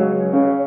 Música